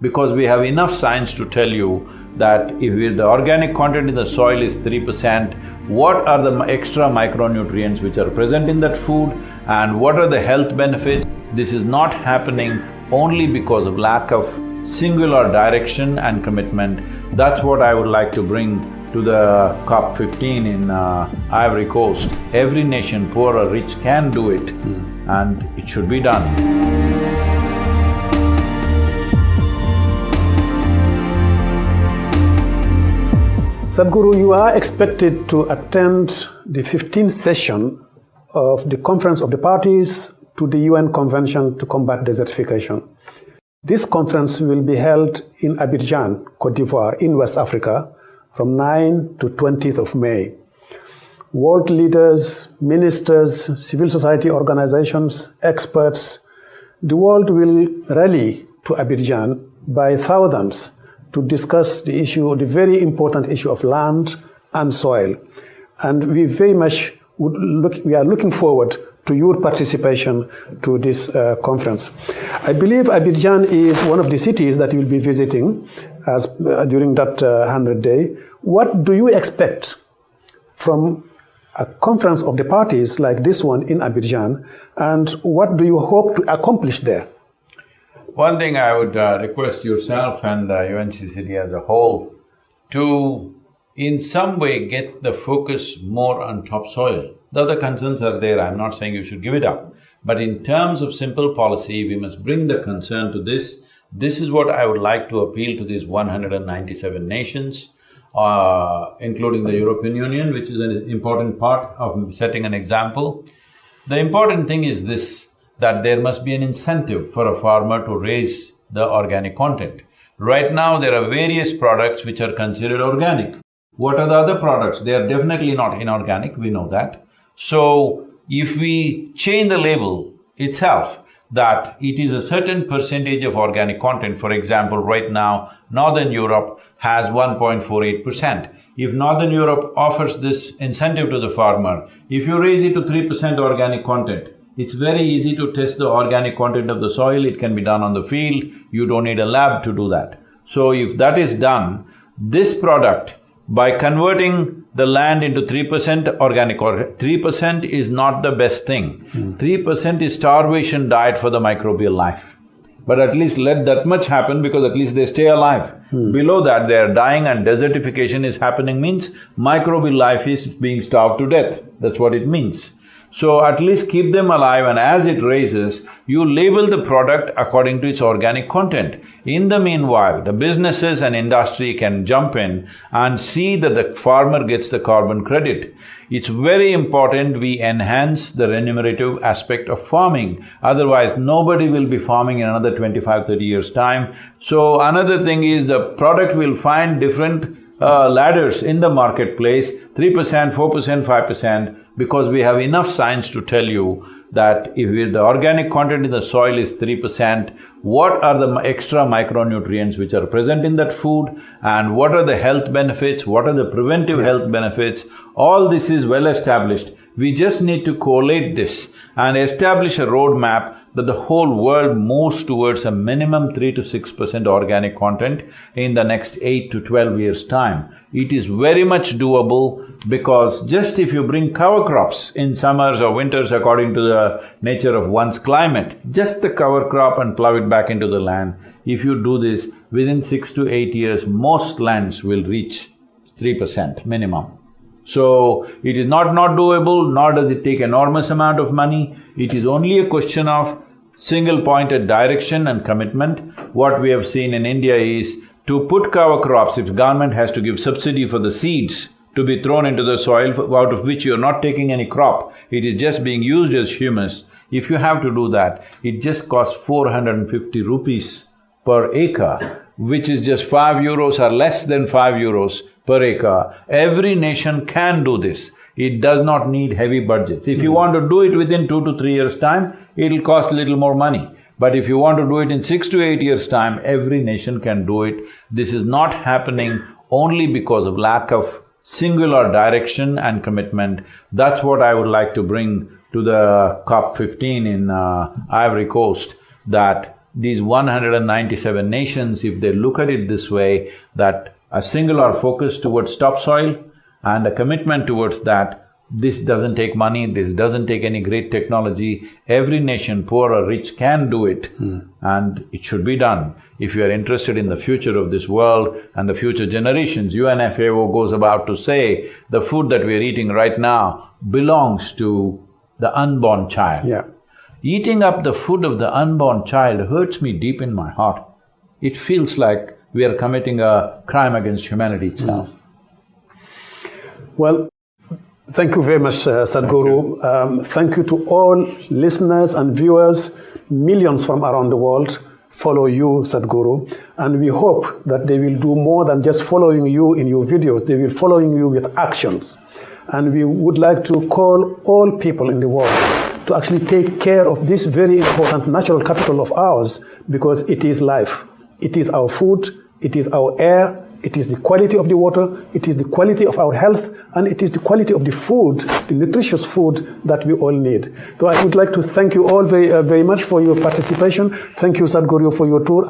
because we have enough science to tell you that if the organic content in the soil is three percent, what are the extra micronutrients which are present in that food and what are the health benefits? This is not happening only because of lack of singular direction and commitment. That's what I would like to bring to the COP fifteen in uh, Ivory Coast. Every nation, poor or rich, can do it mm. and it should be done. Sadhguru, you are expected to attend the 15th session of the Conference of the Parties to the UN Convention to Combat Desertification. This conference will be held in Abidjan, Cote d'Ivoire, in West Africa, from 9 to 20th of May. World leaders, ministers, civil society organizations, experts, the world will rally to Abidjan by thousands to discuss the issue, the very important issue of land and soil. And we very much look, we are looking forward to your participation to this uh, conference. I believe Abidjan is one of the cities that you'll be visiting as, uh, during that uh, 100 day. What do you expect from a conference of the parties like this one in Abidjan, and what do you hope to accomplish there? One thing I would uh, request yourself and uh, UNCCD as a whole to in some way get the focus more on topsoil. The other concerns are there, I'm not saying you should give it up. But in terms of simple policy, we must bring the concern to this. This is what I would like to appeal to these 197 nations, uh, including the European Union, which is an important part of setting an example. The important thing is this, that there must be an incentive for a farmer to raise the organic content. Right now, there are various products which are considered organic. What are the other products? They are definitely not inorganic, we know that. So, if we change the label itself, that it is a certain percentage of organic content, for example, right now, Northern Europe has 1.48 percent. If Northern Europe offers this incentive to the farmer, if you raise it to three percent organic content, it's very easy to test the organic content of the soil, it can be done on the field, you don't need a lab to do that. So if that is done, this product, by converting the land into three percent organic or three percent is not the best thing. Hmm. Three mm. percent is starvation diet for the microbial life. But at least let that much happen because at least they stay alive. Mm. Below that, they are dying and desertification is happening means microbial life is being starved to death. That's what it means. So at least keep them alive and as it raises, you label the product according to its organic content. In the meanwhile, the businesses and industry can jump in and see that the farmer gets the carbon credit. It's very important we enhance the remunerative aspect of farming, otherwise nobody will be farming in another 25, 30 years' time. So another thing is the product will find different uh, ladders in the marketplace, three percent, four percent, five percent, because we have enough science to tell you that if the organic content in the soil is three percent, what are the extra micronutrients which are present in that food and what are the health benefits, what are the preventive yeah. health benefits, all this is well established. We just need to collate this and establish a roadmap that the whole world moves towards a minimum three to six percent organic content in the next eight to twelve years' time. It is very much doable because just if you bring cover crops in summers or winters according to the nature of one's climate, just the cover crop and plow it back into the land, if you do this, within six to eight years, most lands will reach three percent minimum. So, it is not not doable, nor does it take enormous amount of money, it is only a question of single-pointed direction and commitment. What we have seen in India is to put cover crops, if government has to give subsidy for the seeds to be thrown into the soil out of which you're not taking any crop, it is just being used as humus. If you have to do that, it just costs 450 rupees per acre, which is just five euros or less than five euros per acre. Every nation can do this. It does not need heavy budgets. If you want to do it within two to three years' time, it'll cost a little more money. But if you want to do it in six to eight years' time, every nation can do it. This is not happening only because of lack of singular direction and commitment. That's what I would like to bring to the COP fifteen in uh, Ivory Coast, that these 197 nations, if they look at it this way, that a singular focus towards topsoil and a commitment towards that, this doesn't take money, this doesn't take any great technology. Every nation, poor or rich, can do it hmm. and it should be done. If you are interested in the future of this world and the future generations, UNFAO goes about to say the food that we are eating right now belongs to the unborn child. Yeah. Eating up the food of the unborn child hurts me deep in my heart. It feels like we are committing a crime against humanity itself. Well, thank you very much, uh, Sadhguru. Um, thank you to all listeners and viewers. Millions from around the world follow you, Sadhguru, and we hope that they will do more than just following you in your videos. They will following you with actions. And we would like to call all people in the world to actually take care of this very important natural capital of ours because it is life. It is our food, it is our air, it is the quality of the water, it is the quality of our health, and it is the quality of the food, the nutritious food that we all need. So I would like to thank you all very, uh, very much for your participation. Thank you, Sadhguru, for your tour.